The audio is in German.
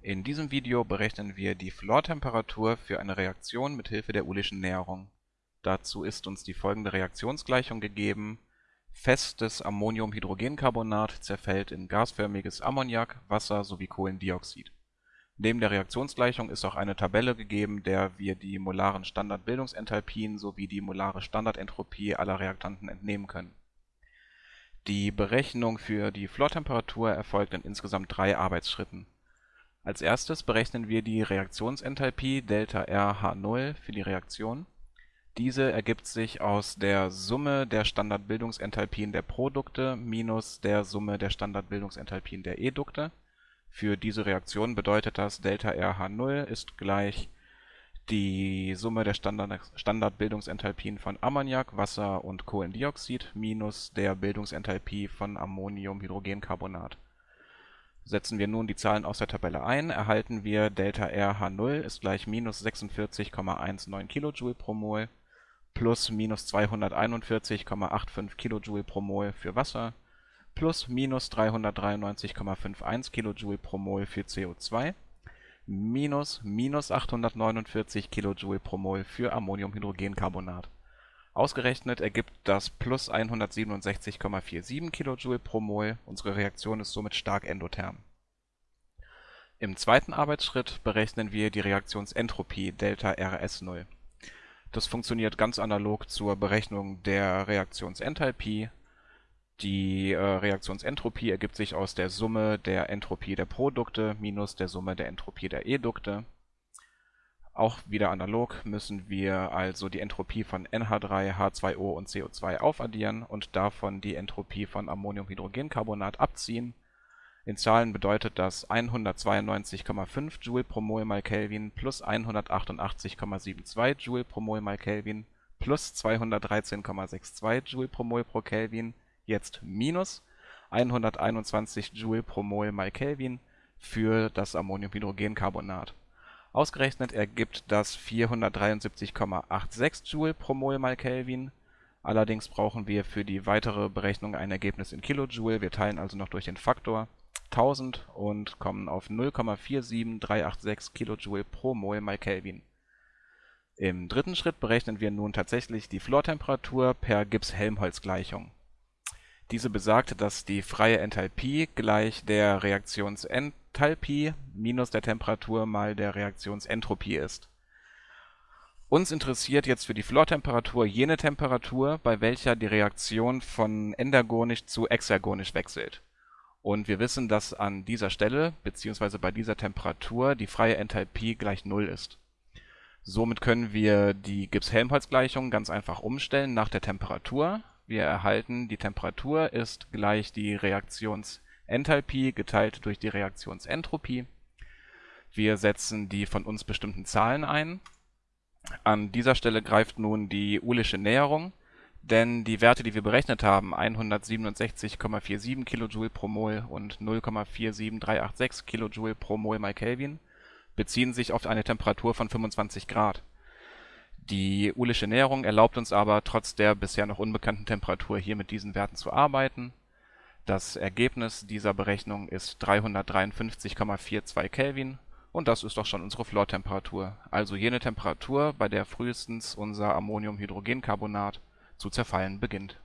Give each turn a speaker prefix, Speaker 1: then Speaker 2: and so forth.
Speaker 1: In diesem Video berechnen wir die Flortemperatur für eine Reaktion mit Hilfe der Uhlischen Näherung. Dazu ist uns die folgende Reaktionsgleichung gegeben: Festes Ammoniumhydrogencarbonat zerfällt in gasförmiges Ammoniak, Wasser sowie Kohlendioxid. Neben der Reaktionsgleichung ist auch eine Tabelle gegeben, der wir die molaren Standardbildungsenthalpien sowie die molare Standardentropie aller Reaktanten entnehmen können. Die Berechnung für die Flortemperatur erfolgt in insgesamt drei Arbeitsschritten. Als erstes berechnen wir die Reaktionsenthalpie ΔRH0 für die Reaktion. Diese ergibt sich aus der Summe der Standardbildungsenthalpien der Produkte minus der Summe der Standardbildungsenthalpien der Edukte. Für diese Reaktion bedeutet das ΔRH0 ist gleich die Summe der Standardbildungsenthalpien von Ammoniak, Wasser und Kohlendioxid minus der Bildungsenthalpie von Ammoniumhydrogencarbonat. Setzen wir nun die Zahlen aus der Tabelle ein, erhalten wir ΔRH0 ist gleich minus 46,19 kJ pro Mol plus minus 241,85 kJ pro Mol für Wasser plus minus 393,51 kJ pro Mol für CO2 minus minus 849 kJ pro Mol für Ammoniumhydrogencarbonat. Ausgerechnet ergibt das plus 167,47 kJ pro Mol, unsere Reaktion ist somit stark endotherm. Im zweiten Arbeitsschritt berechnen wir die Reaktionsentropie ΔRS0. Das funktioniert ganz analog zur Berechnung der Reaktionsenthalpie die äh, Reaktionsentropie ergibt sich aus der Summe der Entropie der Produkte minus der Summe der Entropie der Edukte. Auch wieder analog müssen wir also die Entropie von NH3, H2O und CO2 aufaddieren und davon die Entropie von Ammoniumhydrogencarbonat abziehen. In Zahlen bedeutet das 192,5 Joule pro Mol mal Kelvin plus 188,72 Joule pro Mol mal Kelvin plus 213,62 Joule pro Mol pro Kelvin jetzt minus 121 Joule pro Mol mal Kelvin für das Ammoniumhydrogencarbonat. Ausgerechnet ergibt das 473,86 Joule pro Mol mal Kelvin. Allerdings brauchen wir für die weitere Berechnung ein Ergebnis in Kilojoule. Wir teilen also noch durch den Faktor 1000 und kommen auf 0,47386 Kilojoule pro Mol mal Kelvin. Im dritten Schritt berechnen wir nun tatsächlich die Flortemperatur per Gibbs-Helmholtz-Gleichung diese besagt, dass die freie Enthalpie gleich der Reaktionsenthalpie minus der Temperatur mal der Reaktionsentropie ist. Uns interessiert jetzt für die Flortemperatur jene Temperatur, bei welcher die Reaktion von endergonisch zu exergonisch wechselt. Und wir wissen, dass an dieser Stelle bzw. bei dieser Temperatur die freie Enthalpie gleich Null ist. Somit können wir die Gibbs-Helmholtz-Gleichung ganz einfach umstellen nach der Temperatur wir erhalten, die Temperatur ist gleich die Reaktionsenthalpie geteilt durch die Reaktionsentropie. Wir setzen die von uns bestimmten Zahlen ein. An dieser Stelle greift nun die Uhlische Näherung, denn die Werte, die wir berechnet haben, 167,47 kJ pro Mol und 0,47386 kJ pro Mol mal Kelvin, beziehen sich auf eine Temperatur von 25 Grad die Uhlische Näherung erlaubt uns aber trotz der bisher noch unbekannten Temperatur hier mit diesen Werten zu arbeiten. Das Ergebnis dieser Berechnung ist 353,42 Kelvin und das ist doch schon unsere Flortemperatur, also jene Temperatur, bei der frühestens unser Ammoniumhydrogencarbonat zu zerfallen beginnt